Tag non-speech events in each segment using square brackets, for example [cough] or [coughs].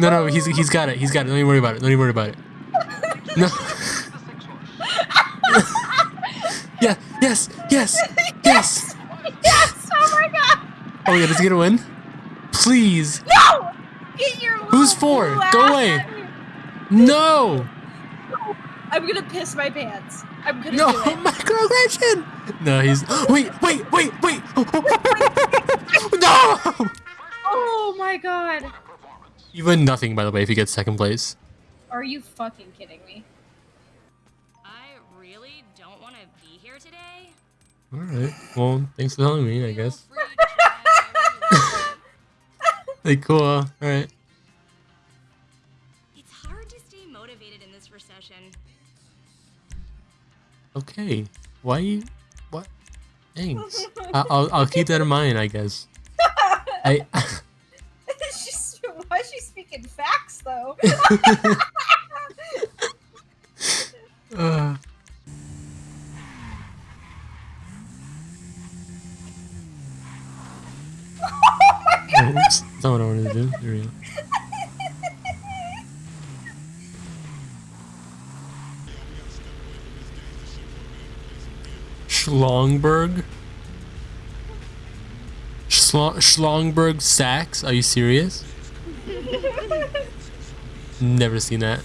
No, no, he's he's got it. He's got it. Don't even worry about it. Don't even worry about it. No. [laughs] yeah. Yes. Yes. Yes. Yes! Oh my god! Oh yeah, does he get a win? Please. No! Get your Who's for? Go away. out of here. No. I'm gonna piss my pants. I'm gonna No. [laughs] Microaggression. No, he's. Wait. Wait. Wait. Wait. [laughs] no. Oh my god. You win nothing, by the way, if you get second place. Are you fucking kidding me? I really don't want to be here today. All right. Well, thanks for telling me. I guess. free to try whatever you [laughs] want. Like cool. Uh, All right. It's hard to stay motivated in this recession. Okay. Why you? What? Thanks. I, I'll I'll keep that in mind. I guess. I. [laughs] She's, why is she speaking facts though? uh, Oops. [laughs] That's not what I wanted to do. There we go. Schlongberg? Schlo- Schlongberg Sachs? Are you serious? Never seen that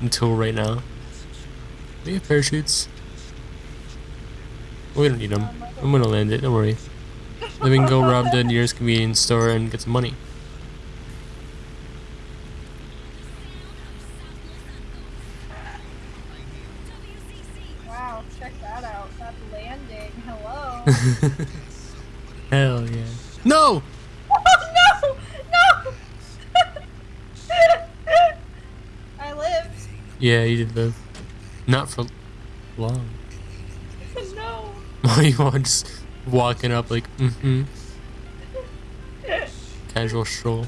until right now. We have parachutes. We don't need them. I'm gonna land it, don't worry. Then we can go rob the nearest convenience store and get some money. wow, check that out. That landing. Hello. [laughs] Hell yeah. No! oh no! No! I lived. Yeah, you did live. Not for long. No. [laughs] Why you all just walking up like, mm-hmm. Casual stroll.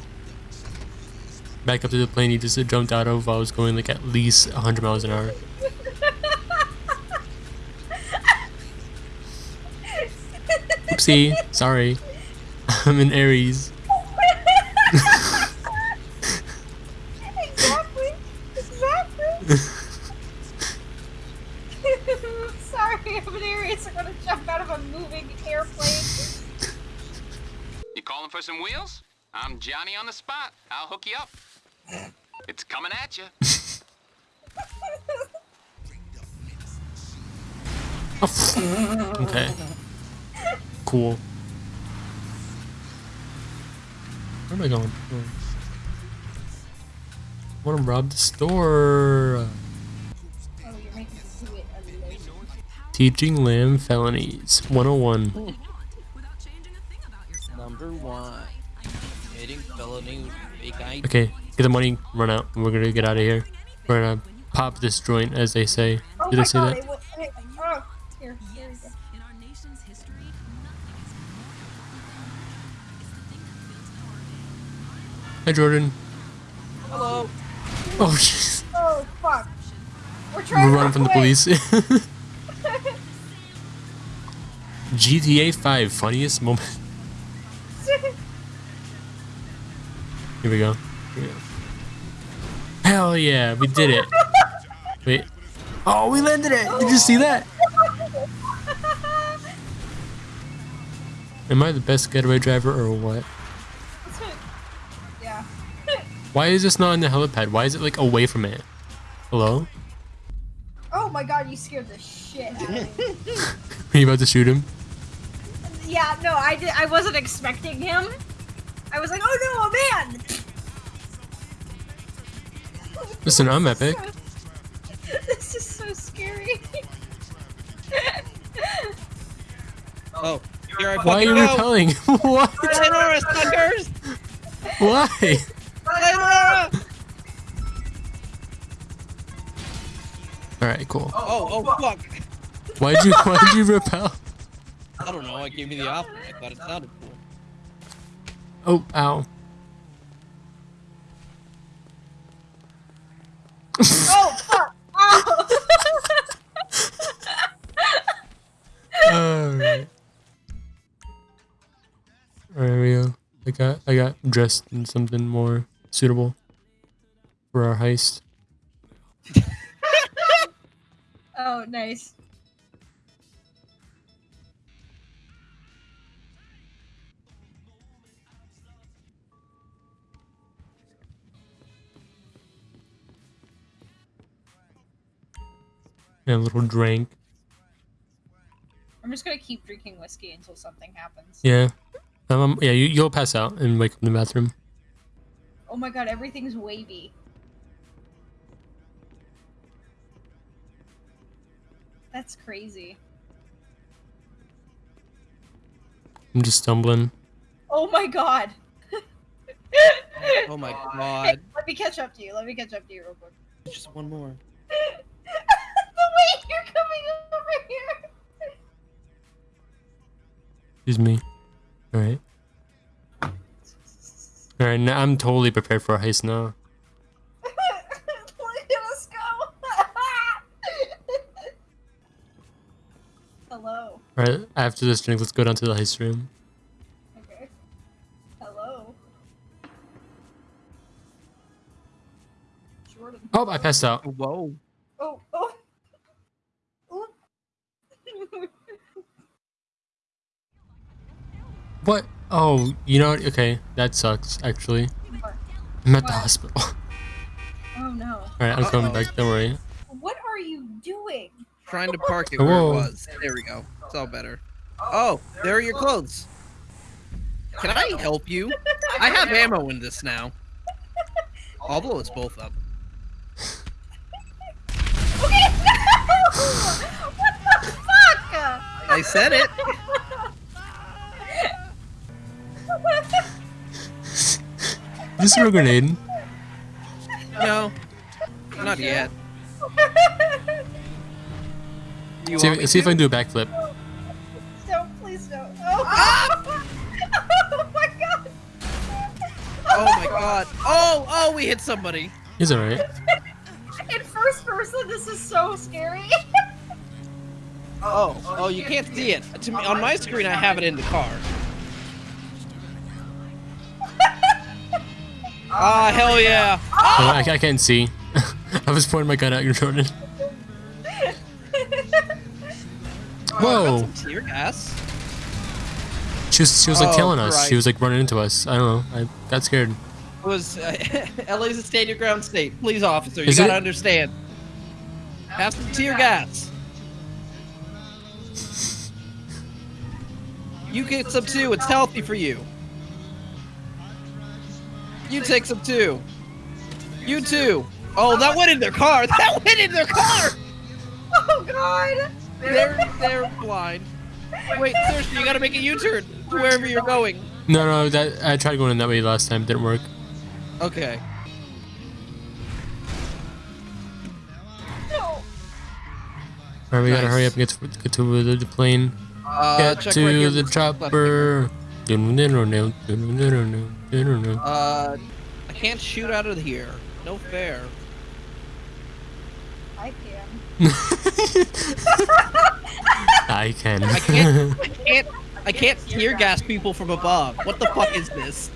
Back up to the plane you just jumped out of while I was going like at least 100 miles an hour. [laughs] Oopsie, sorry. [laughs] I'm in Aries. I want to rob the store. Oh, you're making me do it alone. Teaching lamb felonies 101. Number one. Felony with. Okay, get the money, run out. and We're gonna get out of here. We're gonna pop this joint, as they say. Oh Did my they say god, that? it will, hey, oh, here, here. In our nation's history, Hi, Jordan. Hello. Oh, jeez. Oh, fuck. We're trying We're running from the police. GTA [laughs] 5 funniest moment. Here we go. Here we go. Hell yeah, we did it. Wait. Oh, we landed it. Did you see that? [laughs] Am I the best getaway driver or what? Yeah. Why is this not in the helipad? Why is it like away from it? Hello? Oh my god, you scared the shit out of me. [laughs] Are you about to shoot him? yeah, no, I did. I wasn't expecting him. I was like, oh no, a man. Listen, I'm epic. [laughs] this is so scary. [laughs] Oh, here I Why are you go. repelling? what? Sayonara, suckers! Why? Sayonara! Alright, cool. Oh, oh, oh fuck. Why'd you why'd you repel? I don't know. I gave me the option. I thought it sounded cool. Oh, ow. oh [laughs] fuck! Ow! Alright. Alright, we go. I got I got dressed in something more suitable. for our heist. [laughs] Oh, nice. And a little drink. I'm just gonna keep drinking whiskey until something happens. Yeah. Um, yeah, you, you'll pass out and wake up in the bathroom. Oh my god, everything's wavy. That's crazy. I'm just stumbling. Oh my god. Oh my Hey, [laughs] god. let me catch up to you. Let me catch up to you real quick. Just one more. [laughs] the way you're coming over here. Excuse me. Alright. Alright, now I'm totally prepared for a heist now. [laughs] Please, Let's go. [laughs] Hello. Alright, after this drink, let's go down to the heist room. Okay. Hello. Jordan. Oh, I passed out. Whoa. Oh, oh. [laughs] What? Oh, you know what? Okay, that sucks, actually. I'm at the hospital. [laughs] oh no. Alright, I'm coming Uh-oh. back, don't worry. What are you doing? Trying to park it where Whoa. it was. There we go. It's all better. Oh, there are your clothes. Can I help you? I have ammo in this now. I'll blow us both up. Okay, [laughs] no! What the fuck? I said it. Is this a grenade? No, not yet. You See, want see if I can do a backflip. Don't, please don't. Oh, ah! [laughs] oh my god! Oh my god. Oh, oh, we hit somebody. He's alright. [laughs] In first person, this is so scary. Oh, oh, you can't see it. To me, on my screen, I have it in the car. Ah, hell yeah. Oh, I, I can't see. [laughs] I was pointing my gun at you, [laughs] Jordan. [laughs] Whoa! Tear gas. She was, she was like Oh, tailing us. She was like running into us. I don't know. I got scared. It was uh, LA's a stand your ground state. Please, officer, you Is gotta it? understand. Have some tear gas. You get some too. It's healthy for you. You take some too. You too. Oh, that went in their car. [laughs] That went in their car. [laughs] oh god! They're they're blind. Wait, seriously, you gotta make a U-turn to wherever you're going. No, no, that I tried going in that way last time. Didn't work. Okay. No. Alright, we gotta hurry up and get to, get to the, the plane. Uh, Get check to right here. the Left chopper. Uh, I can't shoot out of here. No fair. I can. [laughs] I can. I can't. [laughs] I can't. I can't tear gas people from above. What the fuck is this?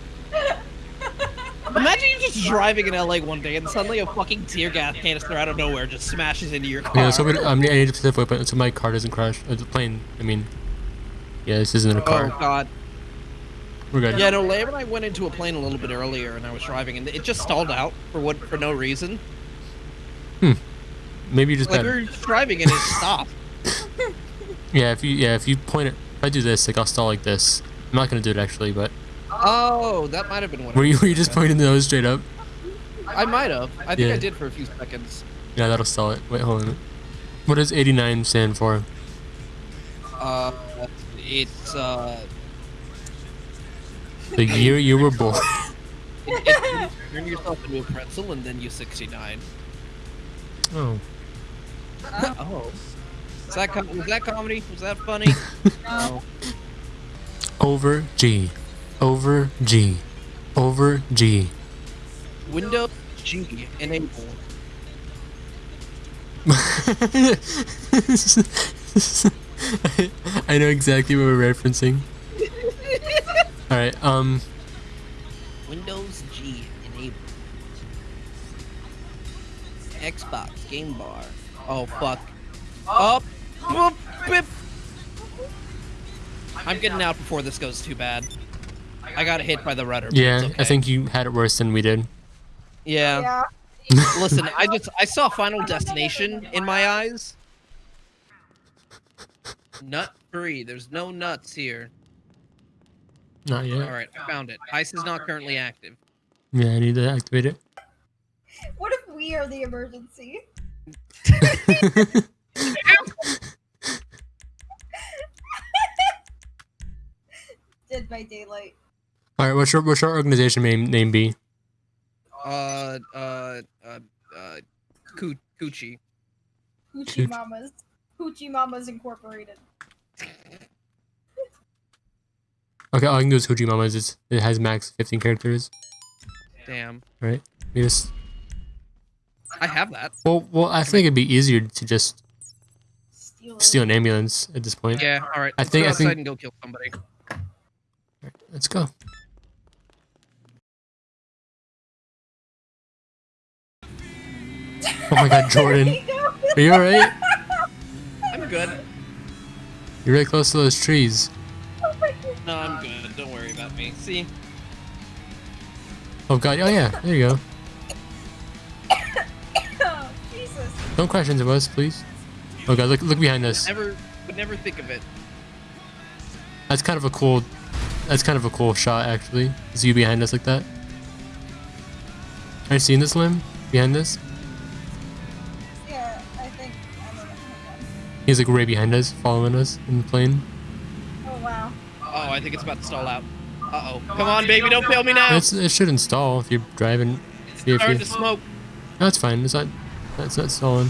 Imagine you're just [laughs] driving in LA one day and suddenly a fucking tear gas canister out of nowhere just smashes into your car. yeah, so we, um, I need to step away, but so my car doesn't crash. Uh, the plane. I mean, yeah, this isn't a car. oh car. god. We're good. Yeah, no. Lamb and I went into a plane a little bit earlier, and I was driving, and it just stalled out for what for no reason. Maybe you just Like we were just driving and it stopped. [laughs] Yeah, if you yeah if you point it, if I do this, like I'll stall like this. I'm not gonna do it actually, but Oh, that might have been what. were you were you just pointing the nose straight up? I might have. I think Yeah. I did for a few seconds. Yeah, that'll stall it. Wait, hold on. What does 89 stand for? Uh, it's uh, The year you were born. it, it, turn yourself into a pretzel and then you 69. Oh. oh. Was that com- was that comedy? Was that funny? [laughs] no. Over G. Over G. Over G. Windows G enable. [laughs] I know exactly what we're referencing. Alright, um, Windows G enable. Xbox game bar. Oh fuck. Up. Boop, bip. I'm getting out before this goes too bad. I got hit by the rudder. but Yeah, it's I think you had it worse than we did. Yeah. Yeah. Listen, I just I saw Final Destination in my eyes. Nut free. There's no nuts here. Not yet. All right, I found it. Ice is not currently active. Yeah, I need to activate it. [laughs] What if we are the emergency? [laughs] Dead by daylight. All right, what's your what's your organization name name be? Uh, uh, uh, uh, Coo- Coochie. Hoochie Shoot. Mamas. Hoochie Mamas Incorporated. Okay, all I can do is Hoochie Mamas. It's, it has max 15 characters. Damn. Right? We just I have that. well, well, I think it'd be easier to just Steal, steal an ambulance at this point. Yeah. All right. I let's think- go I outside think- and go kill somebody. Let's go. Oh my God, Jordan, [laughs] are you alright? I'm good. You're really close to those trees. No, I'm good. Don't worry about me. See? Oh God, oh yeah, there you go. Oh, [coughs] Jesus. Don't crash into us, please. Oh God, look look behind us. Never would never think of it. That's kind of a cool. That's kind of a cool shot, actually. Is you behind us like that? Are you seeing this limb behind us? Yeah, I think. I don't know. He's like right behind us, following us in the plane. Oh. Oh, I think it's about to stall out. Uh oh. Come on, baby, don't fail me now. It's, it should install if you're driving. You, if Starting you, to smoke. no, it's fine. It's not. It's not stalling.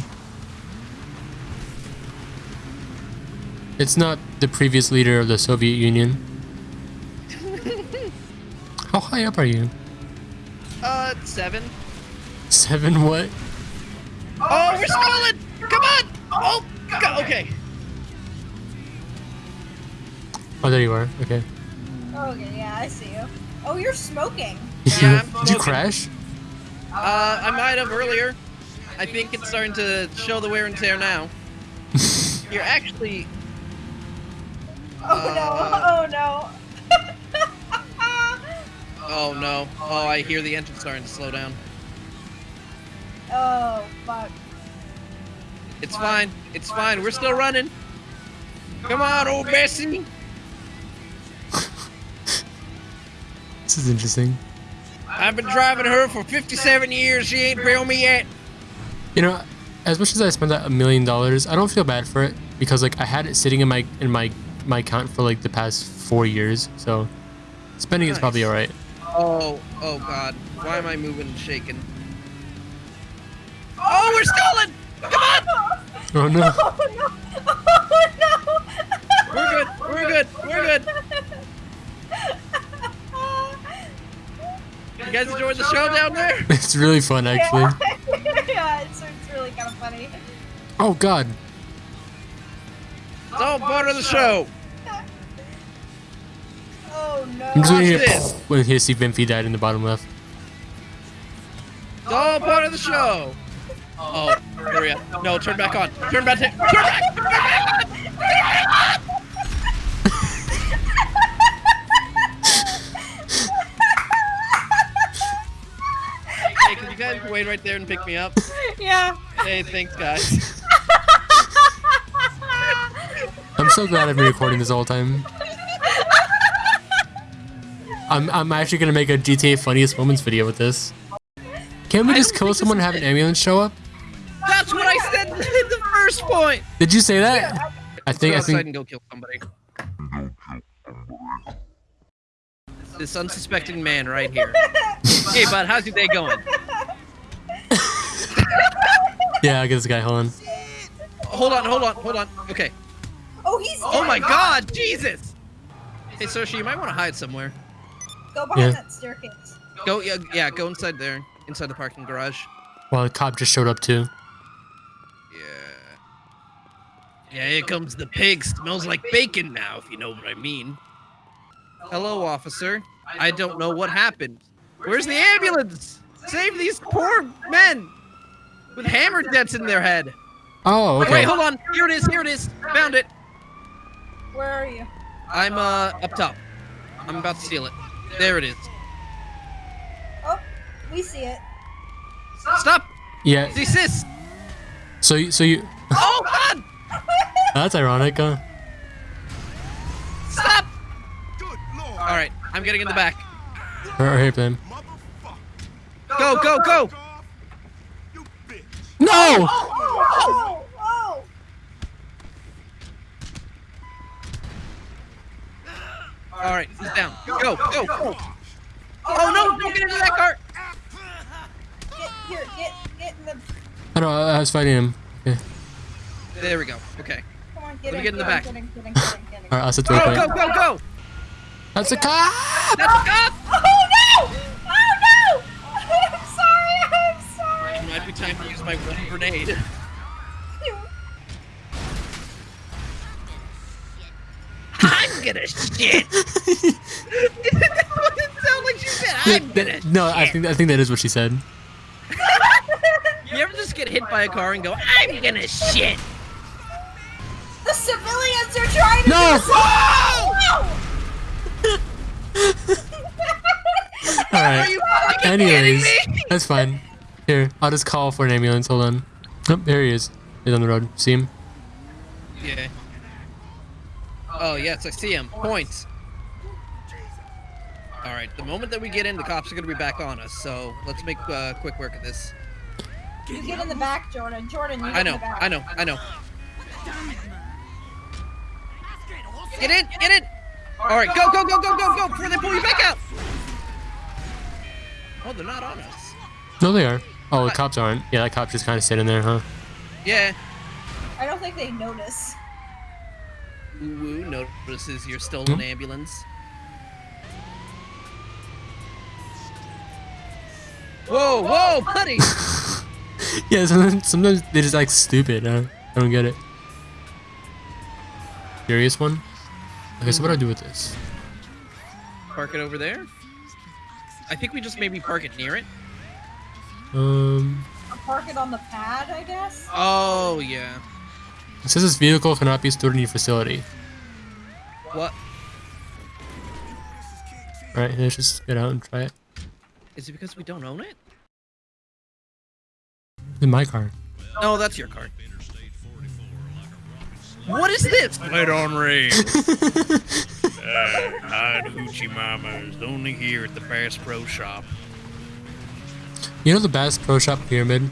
It's not the previous leader of the Soviet Union. [laughs] How high up are you? Uh, seven. Seven what? Oh, we're stalling! Come on! Oh, go- okay. Oh, there you are. Okay. Oh, Okay, yeah, I see you. Oh, you're smoking. Yeah, I'm Did you crash? Uh, I might have earlier. I think it's starting to show the wear and tear now. [laughs] You're actually. Oh, Uh, no. [laughs] Oh, no. [laughs] Oh no. Oh, I hear the engine starting to slow down. oh, fuck. It's fine. It's fine. We're still running. Come on, old Bessie. This is interesting. I've been driving her for 57 years. She ain't bailed me yet. You know, as much as I spent that a million dollars, I don't feel bad for it because like I had it sitting in my in my my account for like the past four years, so spending is probably all right. Oh, oh God. Why am I moving and shaking? Oh, we're stalling! Come on! Oh no! [laughs] Oh, no. Guys enjoying the show down there? [laughs] It's really fun actually. Yeah, [laughs] yeah it's, it's really kind of funny. Oh god! It's all part of the show. [laughs] Oh, no. I'm just gonna Watch hear this. when he see Vinfi died in the bottom left. It's all part of the show. Oh, hurry up. No, turn back on. Turn back. Turn back. Turn back. Wait right there and pick me up? [laughs] Yeah. Hey, thanks, guys. [laughs] I'm so glad I've been recording this whole time. I'm I'm actually gonna make a GTA funniest moments video with this. Can't we just kill someone and have an ambulance show up? That's what I said in the first point. Did you say that? I Go think I outside think and go kill somebody. This unsuspecting man right here. [laughs] hey, bud, how's your day going? Yeah. I get this guy. Hold on. Hold on, hold on, hold on. Okay. Oh, he's Oh my God, Jesus! Hey, Soshi, you might want to hide somewhere. Go behind Yeah. that staircase. Go, yeah, yeah, go inside there, inside the parking garage. Well, the cop just showed up too. Yeah. Yeah, here comes the pig. Smells like bacon now, if you know what I mean. Hello, officer. I don't know what happened. Where's the ambulance? Save these poor men! With hammer dents in their head. Oh, okay. Wait, hold on. Here it is. Here it is. Found it. Where are you? I'm uh up top. I'm about to steal it. There it is. Oh, we see it. Stop. Yeah. Desist. So, you- so you. [laughs] Oh God! That's ironic. Huh? Stop. All right, I'm getting in the back. Or, or here, then. Go, go, go! No! Oh oh, oh, oh! All right, he's down. Go, go, go! Oh no! Don't get into that cart! Get here, get get in the I uh, don't. I was fighting him. Okay. There we go. Okay. come on, get Let me in, get in the back. Get in, get in, get in, get in. All right, I'll set the Go, waypoint. go, go, go! That's a cop. That's a cop! Oh no! Time to use my one grenade. I'm gonna shit. [laughs] that doesn't sound like she said. I'm gonna. No, I think I think that is what she said. [laughs] You ever just get hit by a car and go, I'm gonna shit? The civilians are trying to No! do no! [laughs] All Are right. you fucking Anyways, that's fine. Here, I'll just call for an ambulance. Hold on. Oh, there he is. He's on the road. See him? Yeah. Oh yes, I see him. Points. All right. The moment that we get in, the cops are gonna be back on us. So let's make uh, quick work of this. You get in the back, Jordan. Jordan, you get I in know. the back. I know. I know. Get in. Get in. All right. Go. Go. Go. Go. Go. Go. Before they pull you back out. Oh, they're not on us. No, they are. Oh, the cops aren't. Yeah, that cop just kind of sitting there, huh? Yeah. I don't think they notice. Woo woo notices your stolen Hmm? ambulance. Whoa, whoa, buddy! [laughs] Yeah, sometimes, sometimes they just act stupid. Huh? I don't get it. Curious one? Okay, so what do I do with this? Park it over there. I think we just maybe park it near it. Um, Or park it on the pad, I guess. Oh yeah. it says this vehicle cannot be stored in your facility. What? All right, let's just get out and try it. Is it because we don't own it? In my car. No, that's your car. What is this? Let on rain. [laughs] uh, Hide Hoochie Mamas only here at the Bass Pro Shop. You know the Bass Pro Shop Pyramid?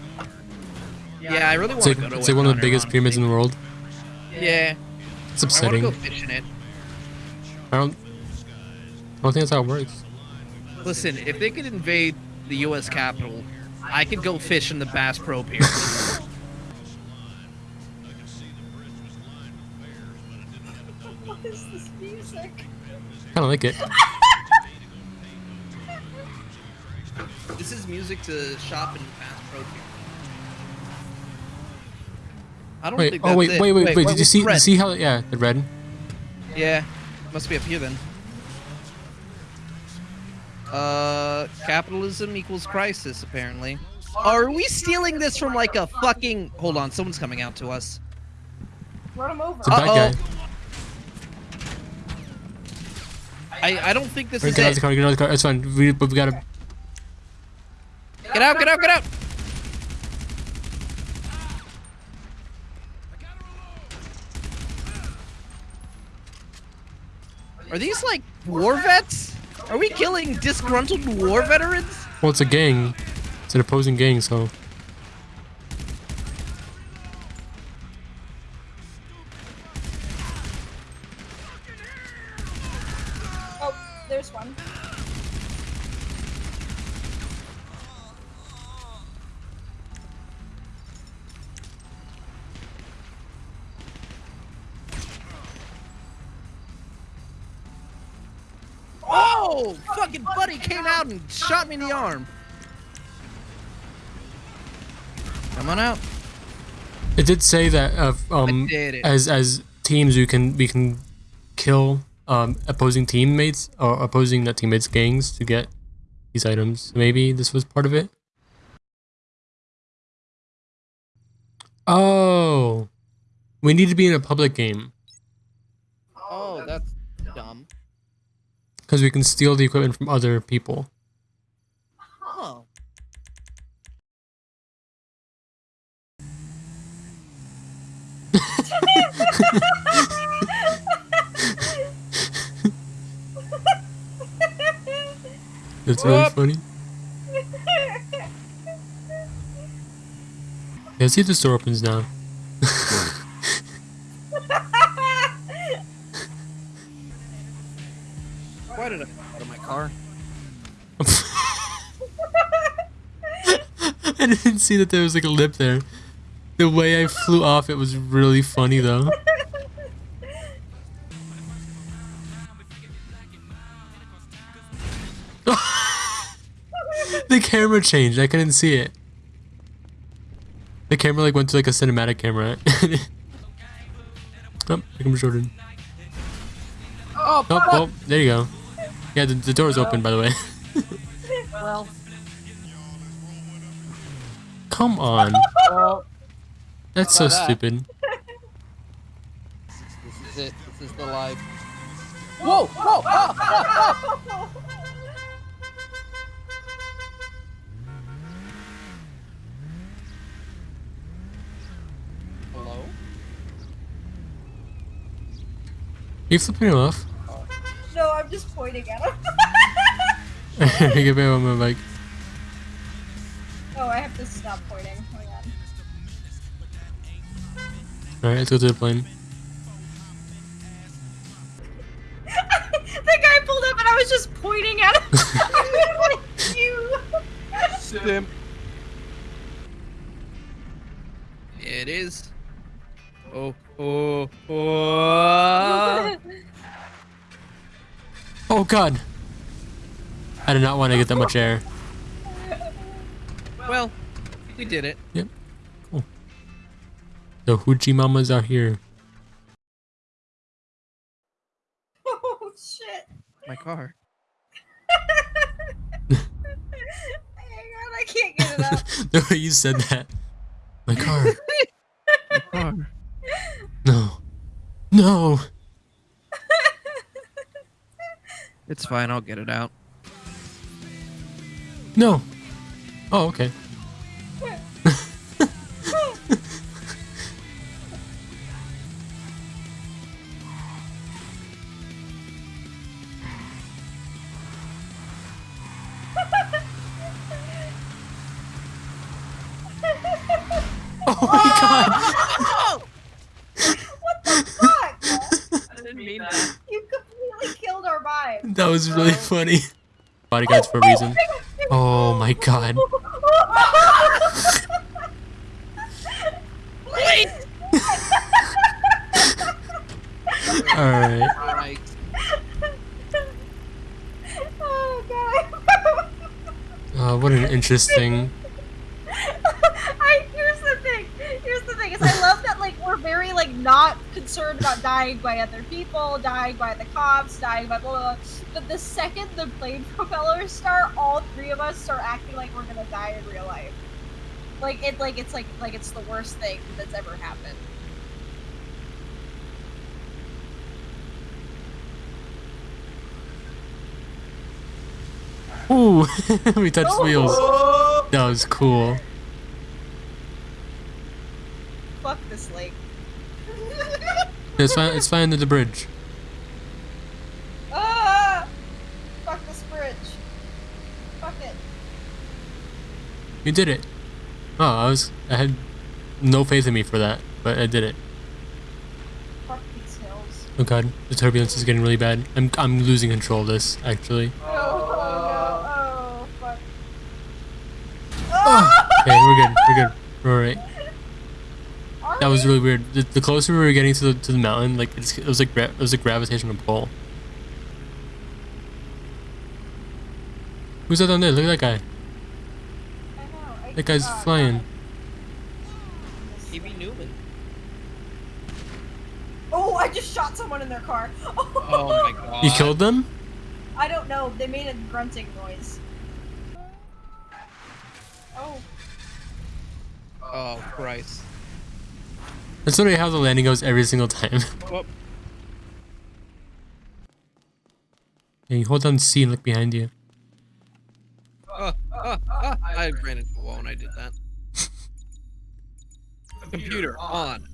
Yeah, I really want like, to go to it's like one of the biggest pyramids in the world. Yeah, It's upsetting. I want to upsetting. go fishing it. I don't. I don't think that's how it works. Listen, if they could invade the U.S. Capitol, I could go fish in the Bass Pro Pier. What is this music? I don't like it. [laughs] this is music to shop in Bass Pro Pier. I don't Wait. think Oh that's wait, it. wait, wait, wait. Did what's you see? red? See how? Yeah, the red. Yeah, must be up here then. Uh, capitalism equals crisis, apparently. Are we stealing this from like a fucking? Hold on, someone's coming out to us. Run him over. It's a bad Uh-oh. guy. I I don't think this Alright, is get out of it. the car. Get out of the car. It's fine. We, but we gotta. Get out! Get out! Get out! Are these like war vets? Are we killing disgruntled war veterans? Well, it's a gang. It's an opposing gang, so. And shot me in the arm. Come on out. It did say that uh, um, did as as teams we can we can kill um, opposing teammates or opposing not teammates gangs to get these items. Maybe this was part of it. Oh, we need to be in a public game Oh, that's dumb. because we can steal the equipment from other people. Oh. That's really Whoop. funny. Yeah, see if the store opens now. Why did I fall out of my car? [laughs] I didn't see that there was like a lip there. The way I flew off, it was really funny though. The camera changed. I couldn't see it. The camera like went to like a cinematic camera. [laughs] oh, here comes Jordan. Oh, Oh, well, there you go. Yeah, the, the door's open by the way. [laughs] well. Come on. Oh, That's so that. stupid. this is it. This is the life. Whoa! Whoa! Ah, ah, ah. Hello? You flipping him off? No, I'm just pointing at him. Get back on my bike. oh, I have to stop pointing. Hang on. Alright, let's go to the plane. [laughs] the guy pulled up and I was just pointing at him. [laughs] I was like, you. Sim. It is. Oh, oh, oh. [laughs] Oh god! I did not want to get that much air. well, we did it. Yep. Cool. The Hoochie Mamas are here. oh shit. My car. [laughs] Hang on, I can't get it up. [laughs] the way you said that. My car. My car. No. No! It's fine. I'll get it out. No! Oh, okay. Mean that. [laughs] You completely killed our vibe. That was really [laughs] funny. Bodyguards for a reason. Oh my god. [laughs] Please! Alright. Alright. oh god. Uh, what an interesting. I here's the thing. Here's the thing is I love that like we're very like not [laughs] about dying by other people, dying by the cops, dying by blah blah. blah. But the second the plane propellers start, all three of us start acting like we're gonna die in real life. Like it like it's like like it's the worst thing that's ever happened. Ooh! [laughs] we touched Oh. wheels. That was cool. Fuck this lake. It's fine. It's fine under the bridge. ah! Fuck this bridge. Fuck it. You did it. Oh, I was. I had no faith in me for that, but I did it. Fuck these hills. Oh god, the turbulence is getting really bad. I'm I'm losing control of this actually. Oh, oh no. Oh fuck. Okay, we're good. We're good. We're alright. Are That was really weird. The, the closer we were getting to the to the mountain, like it's, it was like gra- it was a gravitational pull. Who's that down there? Look at that guy. I know. I- That guy's flying. God. Newman. Oh, I just shot someone in their car. [laughs] Oh my god. You killed them? I don't know. They made a grunting noise. Oh, Oh Christ. That's literally how the landing goes every single time. Whoop. Yeah, you hold down C and look behind you. Uh, uh, uh, I ran into a wall when I did that. Computer on.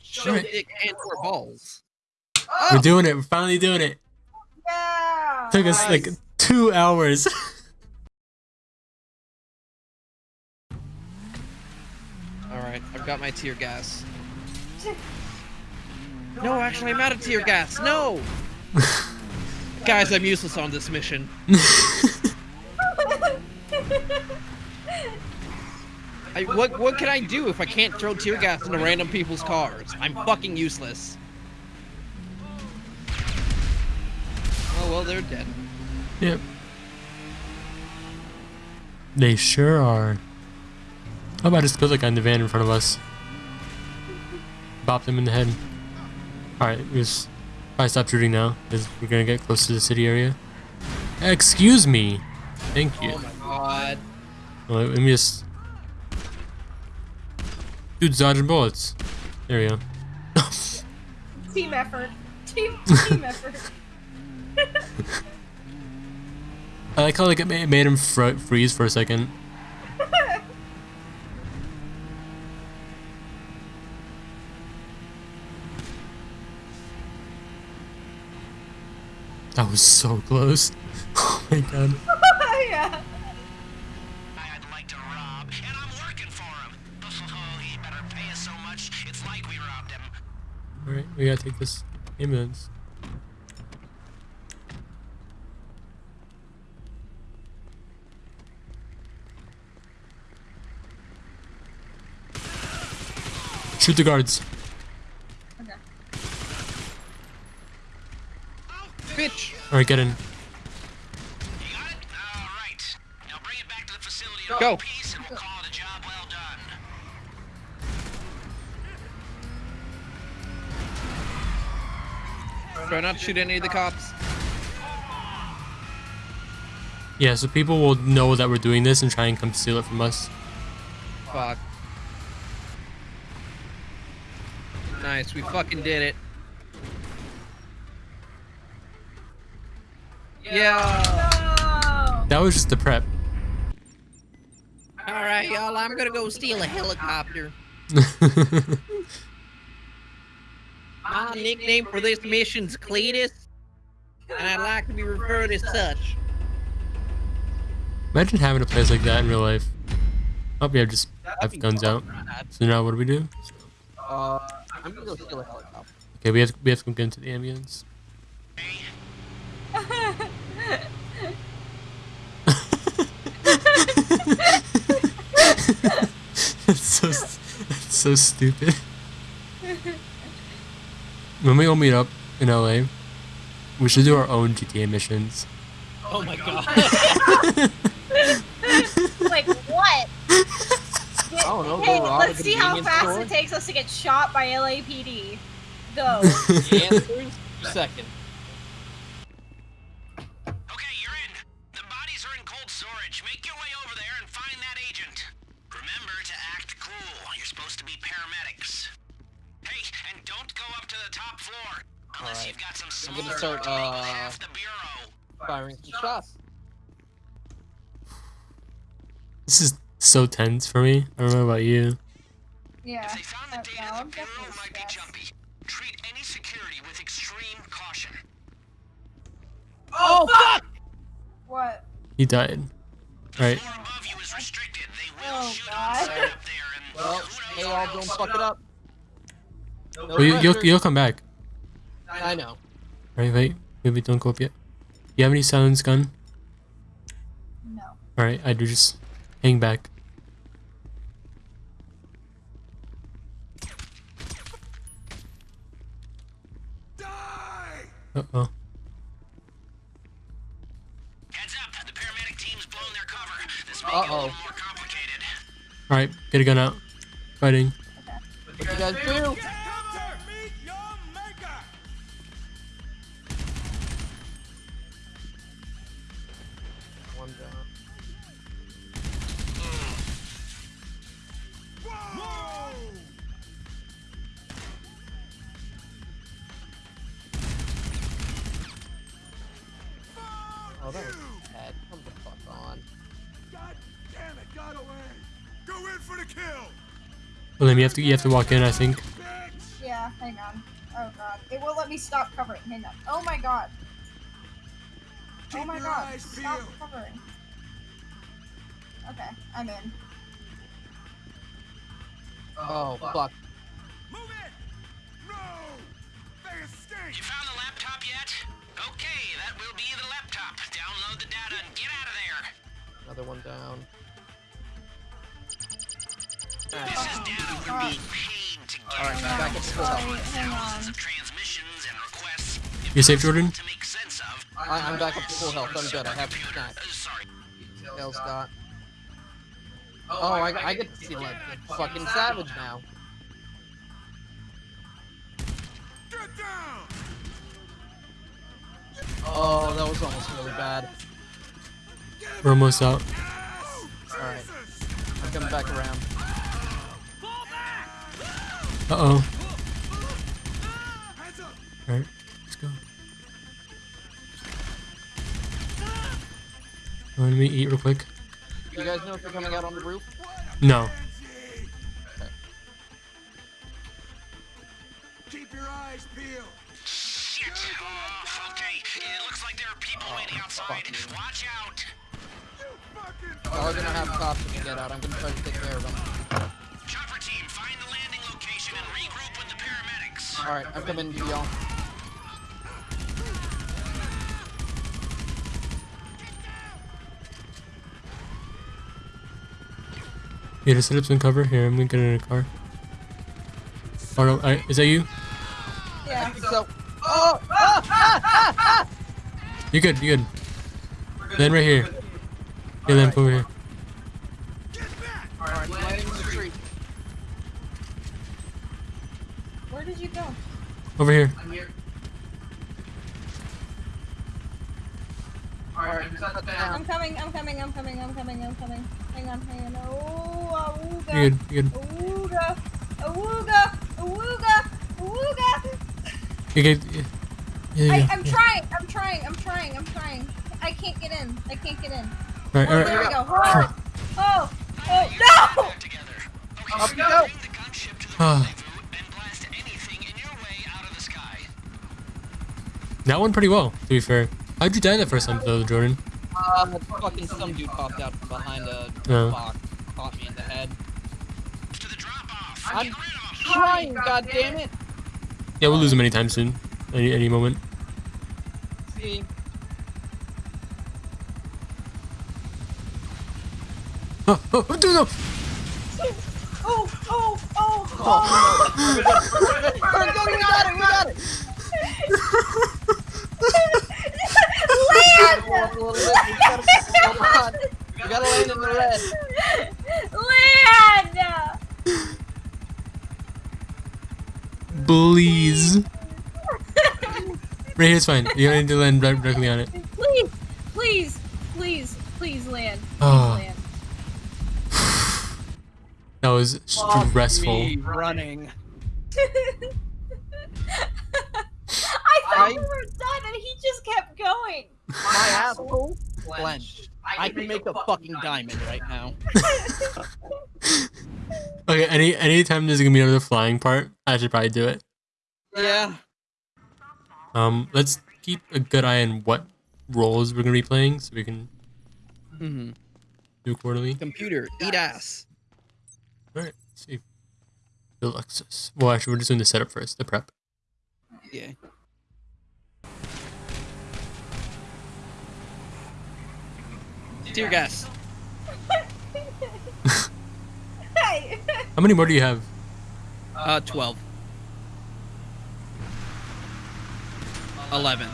Show Alright. dick and or balls. We're doing it. We're finally doing it. Yeah. Took us like two hours. [laughs] All right, I've got my tear gas. [laughs] No, actually, I'm out of tear gas. No. [laughs] Guys, I'm useless on this mission. I, what what can I do if I can't throw tear gas into random people's cars? I'm fucking useless. Oh well, they're dead. yep. They sure are. How about I just build a guy in the van in front of us? Bop them in the head. Alright, we just probably stop shooting now, because we're gonna get close to the city area. Excuse me! Thank you. Oh my god. Well, let me just. Dude's dodging bullets. There we go. [laughs] Team effort. Team [laughs] team effort. [laughs] I like how like it made him fro- freeze for a second. That was so close. [laughs] Oh my god. [laughs] yeah. Like rob, and I'm working for him. [laughs] Oh, he better pay us so like we. Alright, we gotta take this ambulance. Shoot the guards. Bitch. Alright, get in. You got it? All right. Now bring it back to the facility in Go. one piece, and we'll call it a job well done. Try not to shoot any of the cops. Yeah, so people will know that we're doing this and try and come steal it from us. Fuck. Nice, we fucking did it. Yeah. No. That was just the prep. All right, y'all. I'm gonna go steal a helicopter. [laughs] My nickname for this mission's Cletus, and I'd like to be referred as such. Imagine having a place like that in real life. Oh, yeah, just have guns out. So now what do we do? Uh, I'm gonna go steal a helicopter. Okay, we have we have to go get into the ambulance. that's so that's so stupid. When we all meet up in LA, we should do our own GTA missions. Oh my god. [laughs] like what? I don't know, Hey, go rob a let's see how fast store? it takes us to get shot by LAPD. Go. [laughs] The answer's second. To the top floor. Unless Alright. you've got some I'm gonna start, to uh, half the bureau. Firing some shots. This is so tense for me. I don't know about you. Yeah. If they found the data, no, the bureau definitely might be jumpy. Treat any security with extreme caution. Oh fuck! What? He died. Right. Floor above you is restricted. They will Oh, shoot God. on sight up there, and Well, who hey, knows all where don't fuck it up. No Well, you, you'll you'll come back. I know. Alright, wait. Maybe don't go up yet. You have any silence gun? No. Alright, I do just hang back. Uh oh. Heads up, the paramedic team's blown their cover. This may get a Uh-oh. little more complicated. Alright, get a gun out. Fighting. What you guys do? one down. Oh, that was bad. Come the fuck on. God damn it, got away. Go in for the kill. Well, then you have to you have to walk in, I think. Yeah, hang on. Oh god. It won't let me stop covering. Hang on. Oh my god. Oh my your god. eyes Stop peeled. covering. Okay, I'm in. Oh, oh, fuck. Move it! No! They escaped! You found the laptop yet? Okay, that will be the laptop. Download the data and get out of there. Another one down. This is oh, data we're being paid to get. Alright, back on. up to full Sorry, health. hang Thousands on. of transmissions and requests. You safe, Jordan? I, I'm back up to full health. I'm good. I have snacks. Dale Scott. Oh, I, I get to see like fucking savage now. Get down! Oh, that was almost really bad. We're almost out. Alright. I'm coming back around. Uh oh. Hands Let me eat real quick. You guys know if you're coming out on the roof? No. Keep your eyes peeled! Shit. Oh, okay. It looks like there are people waiting outside. Watch out. You fucking Y'all are gonna have cops when you get out. I'm gonna try to take care of them. Chopper team, find the landing location and regroup with the paramedics. Alright, I'm coming to y'all. Yeah, to set up some cover. Here, I'm gonna get in a car. Oh no, I, is that you? I Yeah. think so. Oh! Ah, ah, ah, ah! You good? You good? Land right here. Yeah, land over here. Alright, in the tree. Where did you go? Over here. I'm here. Alright, set that down. I'm coming, I'm coming, I'm coming, I'm coming, I'm coming. Hang on, hang on. Oh, awooga. You good? You good? Awooga. Awooga. Awooga. Awooga. You good? Yeah. Yeah, I, I'm trying, I'm trying, I'm trying, I'm trying. I can't get in. I can't get in. All right, Oh, right. there we go. Oh, oh, oh, no! Up you go! Bring the gunship to the Ah. rendezvous and blast anything in your way out of the sky. That went pretty well, to be fair. How'd you die that first time, though, Jordan? Uh, fucking some dude popped out from behind a Oh. box, caught me in the head. To the drop off. I'm Get rid of 'em. trying, god damn it! Yeah, we'll lose him anytime soon. Any any moment. See, [laughs] Oh, oh, oh, dude, [laughs] no! Oh, oh, oh, Oh, oh. Alright, go, we got it, we got it! [laughs] Land! Go up a little bit, we gotta, hold on. We gotta land in the red. Land! Please. Right here's fine. You don't need to land right directly on it. Please, please, please, please land. Please Oh. land. [sighs] That was stressful. Me running. [laughs] I thought I- we were done and he just kept going. My asshole clenched. I can make a fucking diamond right now. [laughs] Okay, any anytime there's gonna be another flying part, I should probably do it. Yeah. Um, let's keep a good eye on what roles we're gonna be playing, so we can Mm-hmm. do quarterly. Computer, eat ass. All right, let's see. Deluxos. Well, actually, we're just doing the setup first, the prep. Yeah. Dear gas. [laughs] [laughs] Hey. [laughs] How many more do you have? Uh, 12. 11.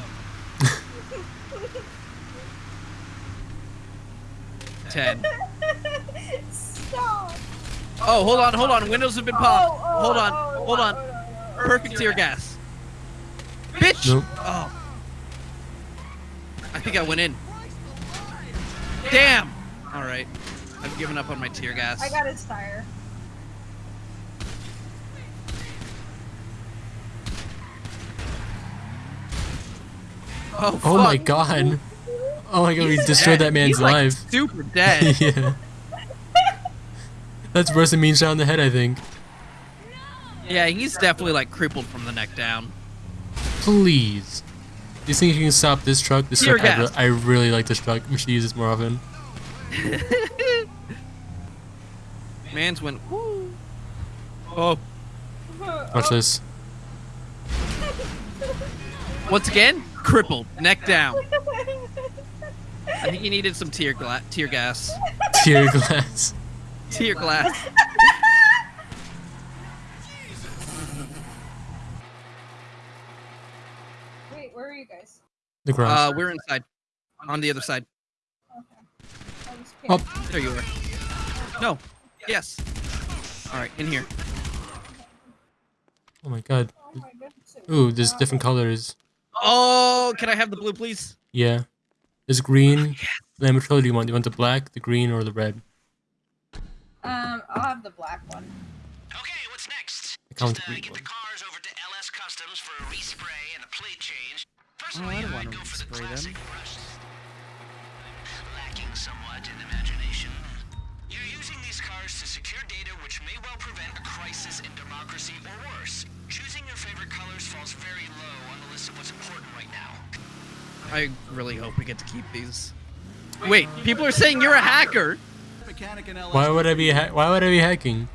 [laughs] 10. Stop. Oh, hold on, hold on. Windows have been popped. Oh, oh, hold on, oh, hold oh, on. oh, oh, oh, Perfect tear gas. Bitch! Nope. Oh. I think I went in. Damn! Alright. I've given up on my tear gas. I got his tire. Oh, Oh my god. Oh my god, we destroyed dead. that man's He's, like, life. super [laughs] dead. yeah. That's worse than mean shot in the head, I think. yeah, he's definitely like crippled from the neck down. Please. Do you think you can stop this truck? This Tear truck, I, re- gas. I really like this truck. We should use this more often. [laughs] Man's went. Woo. Oh, Watch this. once again, crippled, neck down. I think he needed some tear gla- tear gas. Tear glass. Tear glass. Wait, where are you guys? The garage. Uh, we're inside. On the other side. I was Oh. There you are. No. Yes. All right, in here. oh my god. Oh my goodness. it Ooh, there's different colors. Oh, can I have the blue, please? Yeah. There's green. Lamb what color do you want? Do you want the black, the green, or the red? Um, I'll have the black one. Okay, what's next? I count Just the uh, green get one. the cars over to LS Customs for a respray and a plate change. Oh, Personally, I don't I'd wanna go for the respray them. classic brushed. Lacking somewhat in imagination. You're using these cars to secure data which may well prevent a crisis in democracy or worse. Choosing your favorite colors falls very low on the list of what's important right now. I really hope we get to keep these. Wait, people are saying you're a hacker. Mechanic and LS Why would I be? Ha- why would I be hacking?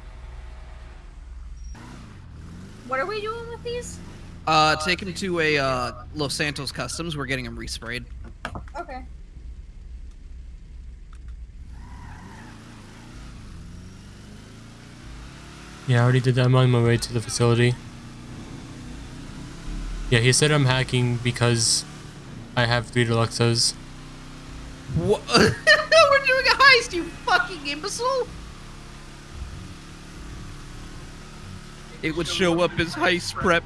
What are we doing with these? Uh, take them to a uh, Los Santos Customs. We're getting them resprayed. Okay. Yeah, I already did that. I'm on my way to the facility. Yeah, he said I'm hacking because I have three Deluxos. What? We're doing a heist, you fucking imbecile! It would show up as heist prep.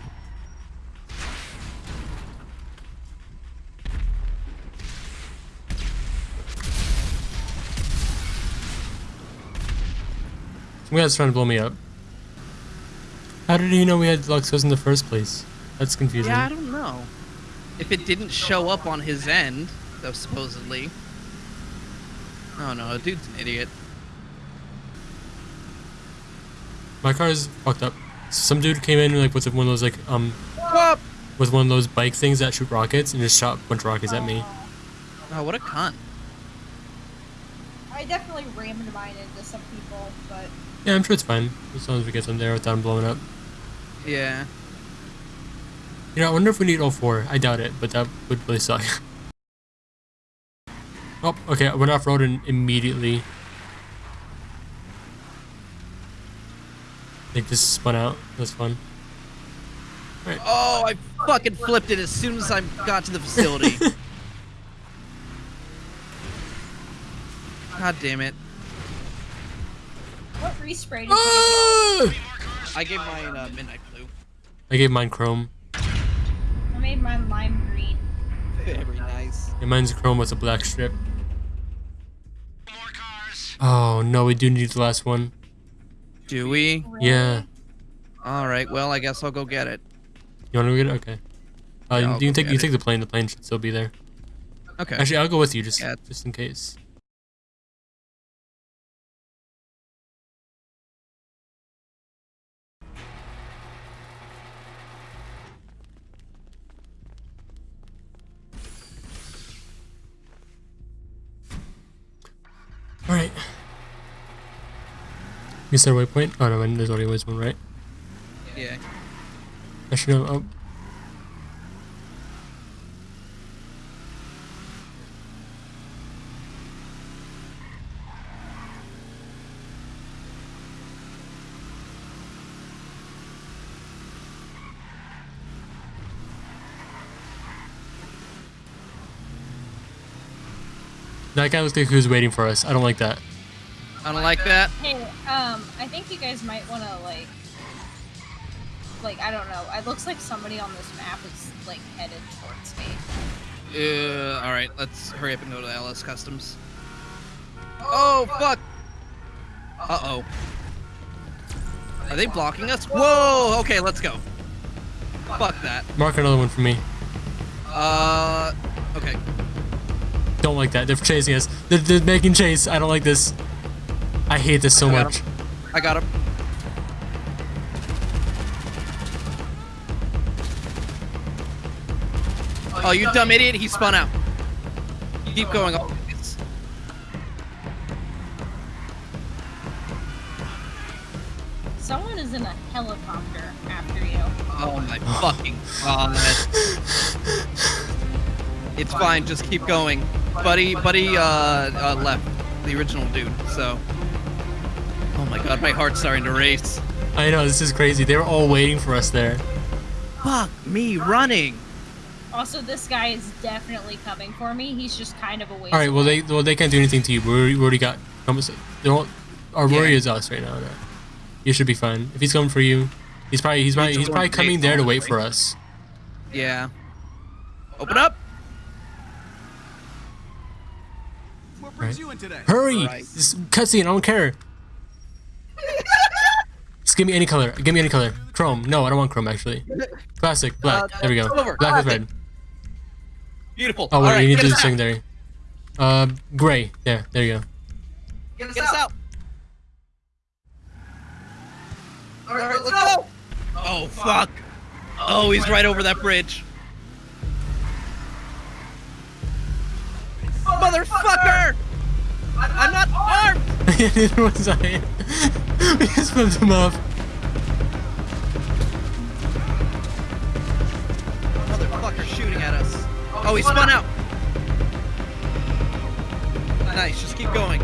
Some guy's trying to blow me up. How did he know we had Luxos in the first place? That's confusing. Yeah, I don't know. If it didn't show up on his end, though supposedly. Oh no, dude's an idiot. My car is fucked up. Some dude came in like with one of those like um Whoop! with one of those bike things that shoot rockets and just shot a bunch of rockets at me. Oh, what a cunt. I definitely rammed mine into some people, but Yeah, I'm sure it's fine as long as we get them there without them blowing up. Yeah. You know, I wonder if we need all four. I doubt it, but that would really suck. [laughs] oh, okay, I went off road and immediately. They just spun out. That's fun. Oh, I fucking flipped it as soon as I got to the facility. [laughs] God damn it. What respray did you Ah! I gave mine uh, Midnight Blue. I gave mine chrome. I made mine lime green. Very nice. Yeah, mine's chrome with a black strip. More cars. Oh no, we do need the last one. Do we? Yeah. Alright, well, I guess I'll go get it. You want to get it? Okay. Uh, Yeah, you I'll can take you it. take the plane. The plane should still be there. Okay. Actually, I'll go with you just Yeah. just in case. You said waypoint? Oh no, there's only always one, right? Yeah. Actually, no. Oh. That guy looks like he was waiting for us. I don't like that. I don't like that. Hey, um, I think you guys might want to like, like I don't know. It looks like somebody on this map is like headed towards me. Uh, alright, let's hurry up and go to LS Customs. Oh, fuck! Uh-oh. Are they blocking us? Whoa! Okay, let's go. Fuck that. Mark another one for me. Uh, okay. Don't like that. They're chasing us. They're, they're making chase. I don't like this. I hate this so I much. him. I got him. Oh, you dumb idiot! He spun out. Keep going. Oh, Someone is in a helicopter after you. Oh my [sighs] fucking god. It's fine, just keep going. Buddy, buddy, uh, uh, left. The original dude, so. Oh my god, my heart's starting to race. I know this is crazy. They were all waiting for us there. Fuck me running. Also, this guy is definitely coming for me. He's just kind of a waste. All right. Well, they well they can't do anything to you. We already, got. almost- They won't, our Yeah. worry is us right now. That you should be fine. If he's coming for you, he's probably he's probably He's he's probably coming there to wait for us. Yeah. Open up! What brings Right. you in today? Hurry! Right. Cutscene. I don't care. Just give me any color. Give me any color. Chrome. No, I don't want chrome actually. Classic. Black. Uh, there we go. Black with classic. red. Beautiful. Oh wait, Alright, you need to do us the out. secondary. Uh, gray. There. There you go. Get us out. Alright, let's go! Oh, fuck. Oh, he's right over that bridge. Motherfucker! I'm not armed! Neither was I. we just flipped him off. Motherfucker shooting at us. Oh, he spun out. Nice, just keep going.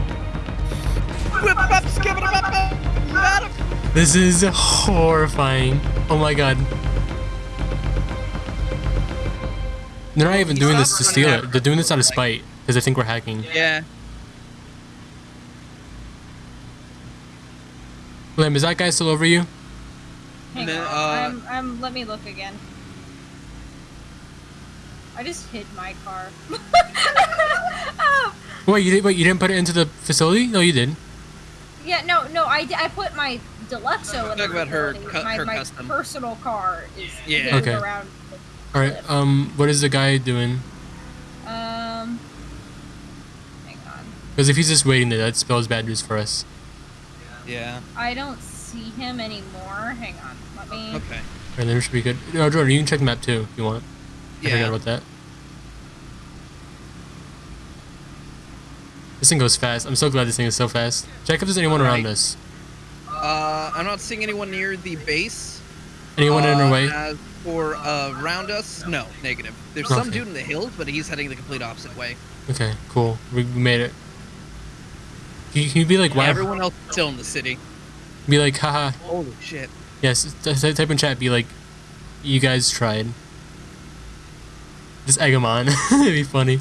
Whip up, skip it up, up. Got him. This is horrifying. Oh my god. They're not even doing this to steal it. They're doing this out of spite because they think we're hacking. Yeah. Lim, is that guy still over you? Hang then, on. uh, I'm, I'm, let me look again. I just hid my car. oh, [laughs] Wait, you did, wait, you didn't put it into the facility? No, you didn't. yeah, no, no, I, I put my Deluxo in the Talk about her facility. cu- my, her my custom. personal car is Yeah. hidden Okay. around. All right. Um, what is the guy doing? Um, hang on. Because if he's just waiting there, that spells bad news for us. Yeah. I don't see him anymore. Hang on. Let me. Okay. And then we should be good. No, Jordan, you can check the map too if you want. I forgot about that. This thing goes fast. I'm so glad this thing is so fast. Check if there's anyone around Alright. us. Uh, I'm not seeing anyone near the base. Anyone in our Uh, way? As for uh, around us, no, negative. There's some dude in the hills, but he's heading the complete opposite way. Okay, cool. We, we made it. Can you, can you be like, wow? Everyone else is still in the city. Be like, haha. Holy shit. Yes, t- t- type in chat. Be like, you guys tried. Just egg them on. [laughs] It'd be funny.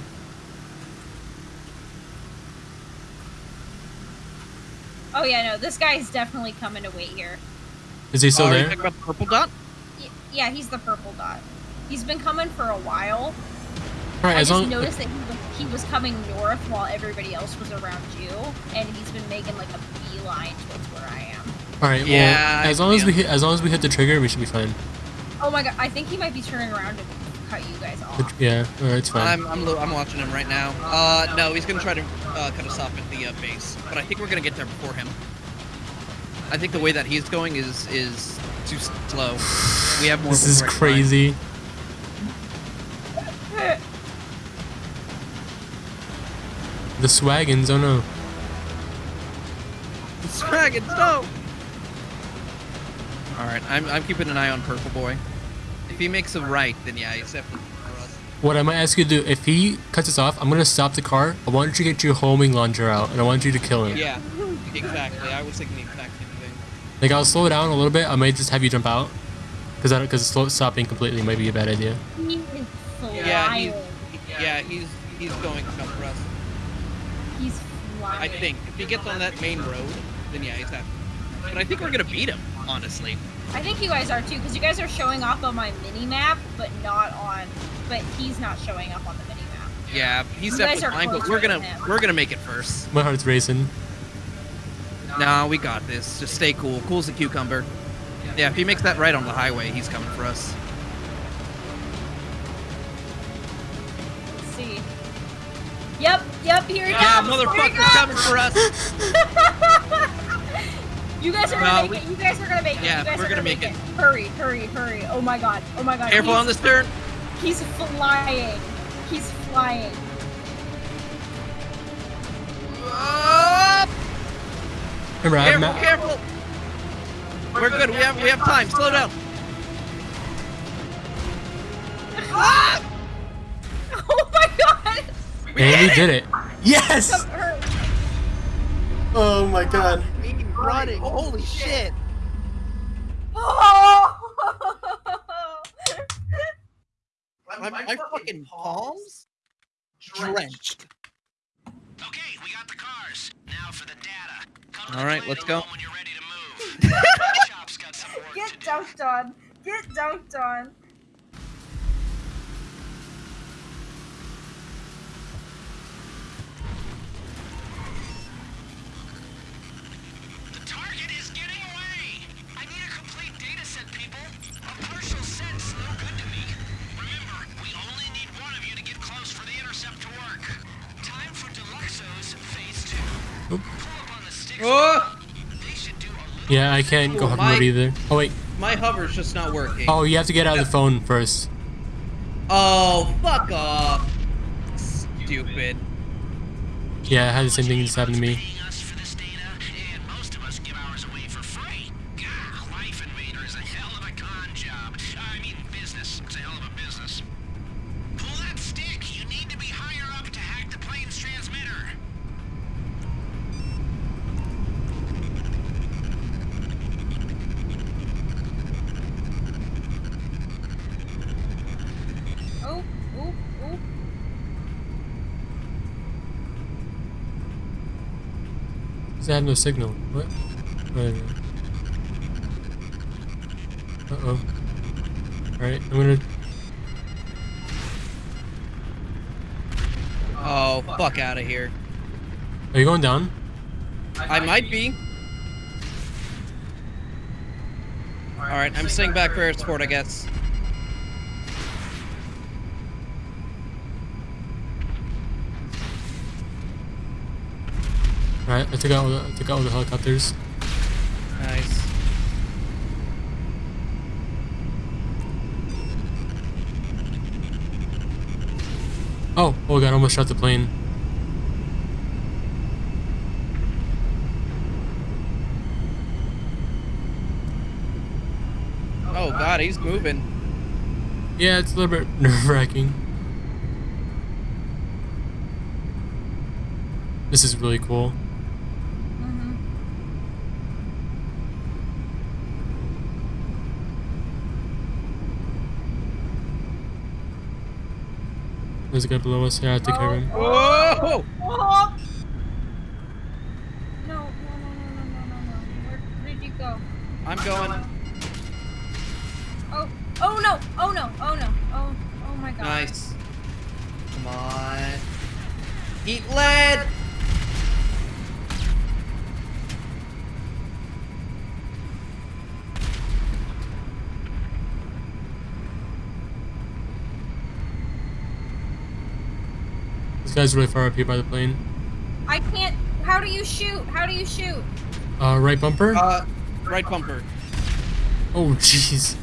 Oh yeah, no, this guy's definitely coming to wait here. Is he still Oh, are you there? talking about the purple dot? Yeah, he's the purple dot. He's been coming for a while. All right, I as just long. noticed that he was, he was coming north while everybody else was around you, and he's been making like a beeline towards where I am. All right. Yeah, I as long as we hit, as long as we hit the trigger, we should be fine. Oh my god, I think he might be turning around to cut you guys off. tr- Yeah. All right, it's fine. I'm, I'm, I'm watching him right now. Uh, no, he's gonna try to uh, cut us off at the uh, base, but I think we're gonna get there before him. I think the way that he's going is is too slow. We have more. This is crazy. line. The swaggins. Oh no. Dragons, no! Alright, I'm, I'm keeping an eye on Purple Boy. If he makes a right, then yeah, he's definitely for us. What I might ask you to do, if he cuts us off, I'm gonna stop the car. I want you to get your homing launcher out, and I want you to kill him. Yeah, exactly. I was thinking the exact same thing. Like I'll slow down a little bit. I might just have you jump out, because I because stopping completely might be a bad idea. He is Yeah, he's, yeah, he's he's going to come for us. He's flying. I think if he gets on that main road, then yeah, he's happy. But I think we're gonna beat him, honestly. I think you guys are too, because you guys are showing off on my mini map, but not on. But he's not showing up on the mini map. Yeah, he's You definitely are fine, but we're gonna than we're gonna make it first. My heart's racing. Nah, we got this. Just stay cool. Cool as a cucumber. Yeah, if he makes that right on the highway, he's coming for us. Here he Yeah, comes. Here he motherfucker's coming for us. [laughs] You guys are No, gonna we- make it. You guys are gonna make it. Yeah, you guys we're are gonna gonna make it. Hurry, hurry, hurry. Oh my god. Oh my god. Careful he's, on the stern. He's flying. He's flying. Up! Remember, I have Careful, ma- careful. We're good. We have we have time. Slow down. [laughs] Oh my god. and we did it. Yes! Oh my oh, god. Running. Holy shit. Oh! [laughs] My, my fucking palms drenched. Okay, we got the cars. Now for the data. Come to All the right, let's go. room When you're ready to move. [laughs] the shop's got some work Get dunked on. Get dunked on. Target is getting away! I need a complete data set, people. A partial set's no good to me. Remember, we only need one of you to get close for the intercept to work. Time for Deluxo's phase two. Oop. Pull up on the sticks. Oh, They should do a little Yeah, I can't go hover mode either. Oh wait. my hover's just not working. Oh, you have to get out of the phone first. Oh, fuck off. Stupid. Yeah, I had the same thing just happened to me. It have no signal? What? Wait a minute. Uh oh. Alright, I'm gonna. Oh, fuck out of here. Are you going down? I might be. Alright, I'm staying back for air support, I guess. Alright, I took out all the, I took out all the helicopters. Nice. Oh, oh god, I almost shot the plane. Oh god, he's moving. Yeah, it's a little bit [laughs] nerve wracking. This is really cool. Mm-hmm. There's a guy below us. Yeah, I take care of him. Whoa! Oh! No, no, no, no, no, no, no, no. Where, where did you go? I'm going. Oh, oh no, oh no, oh no, oh, oh my god. Nice. Come on. Eat lead! Guy's really far up here by the plane. I can't. How do you shoot? How do you shoot? Uh, right bumper? Uh, right bumper. oh, [laughs] jeez.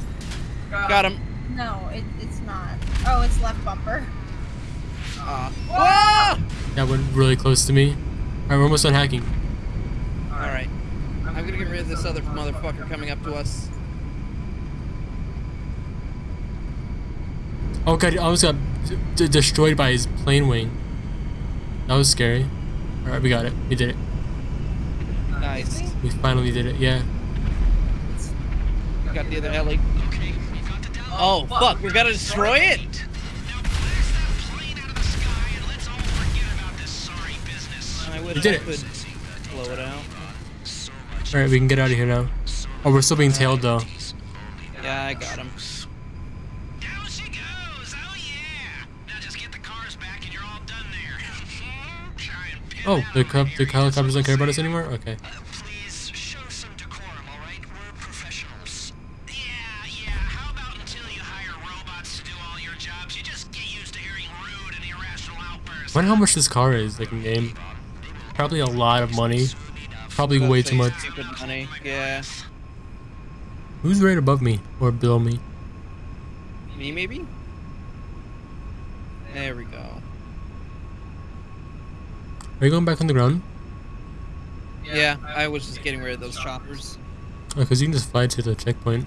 Got him. No, it, it's not. Oh, it's left bumper. Uh, whoa! That went really close to me. Alright, we're almost done hacking. Alright. I'm gonna get rid of this other motherfucker coming up to us. Oh god, I almost got d- d- destroyed by his plane wing. That was scary. Alright, we got it. We did it. Nice. We finally did it. Yeah. We got the other heli. Okay, you got the down. Oh, fuck, we gotta destroy it? Now blast that plane out of the sky and let's all forget about this sorry business. I wish We did it. blow it out. Alright, we can get out of here now. Oh, we're still being tailed though. Yeah, I got him. Down she goes. Oh yeah. Now just get the cars back and you're all done there. Try and pin Oh, the, on co the helicopters don't care about us anymore? Okay. Please show some decorum, all right? We're professionals. Yeah, yeah. How about until you hire robots to do all your jobs, you just get used to hearing rude and irrational outbursts wonder how much this car is, like in game. Probably a lot of money. Probably About way too much. Money. Yeah. Who's right above me or below me? Me maybe. There we go. Are you going back on the ground? Yeah, I was just getting rid of those choppers. Oh, because you can just fly to the checkpoint.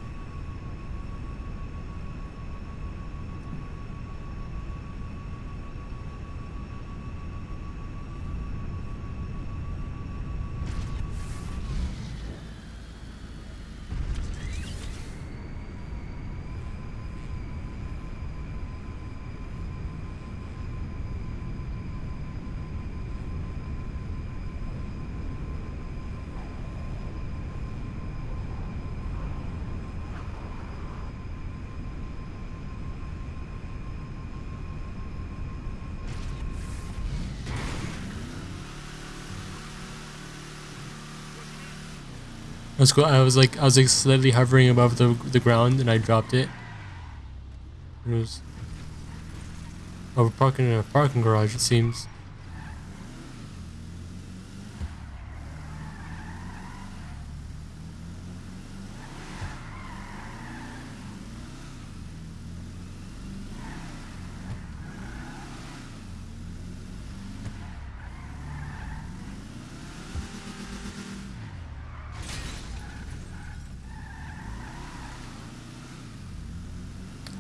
Cool. I was like, I was like slightly hovering above the the ground, and I dropped it. It was. We're parking in a parking garage. It seems.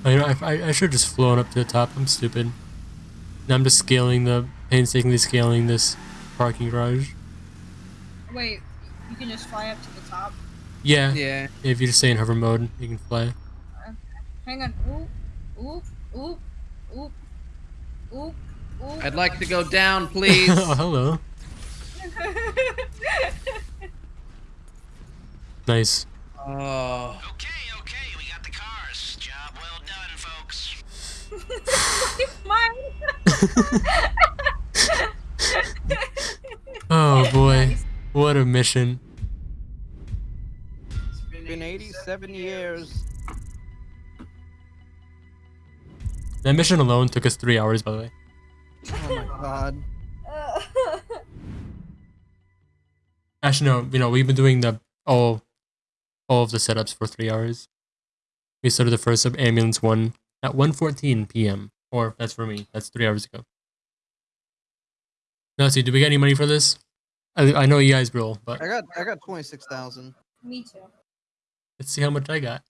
I know. I, I, I should have just flown up to the top. I'm stupid. Now I'm just scaling the painstakingly scaling this parking garage. Wait, you can just fly up to the top. Yeah. Yeah. If you just stay in hover mode, you can fly. Hang on. Oop, oop, oop, oop, oop, oop. I'd like to go down, please. [laughs] oh, hello. [laughs] Nice. oh. Okay, okay, Mine. [laughs] Oh boy, what a mission. It's been 87 years. That mission alone took us three hours, by the way. Oh my god. [laughs] Actually, no. You know, we've been doing the all, all of the setups for three hours. We started the first of ambulance one at 1:14 p.m. Or that's for me. That's three hours ago. Now, see, did we get any money for this? I, I know you guys will, but I got I got 26,000. Me too. let's see how much I got.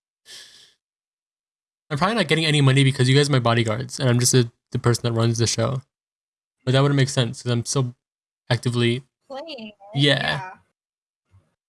I'm probably not getting any money because you guys are my bodyguards, and I'm just a, the person that runs the show. But that wouldn't make sense because I'm still actively Playing. it, Yeah.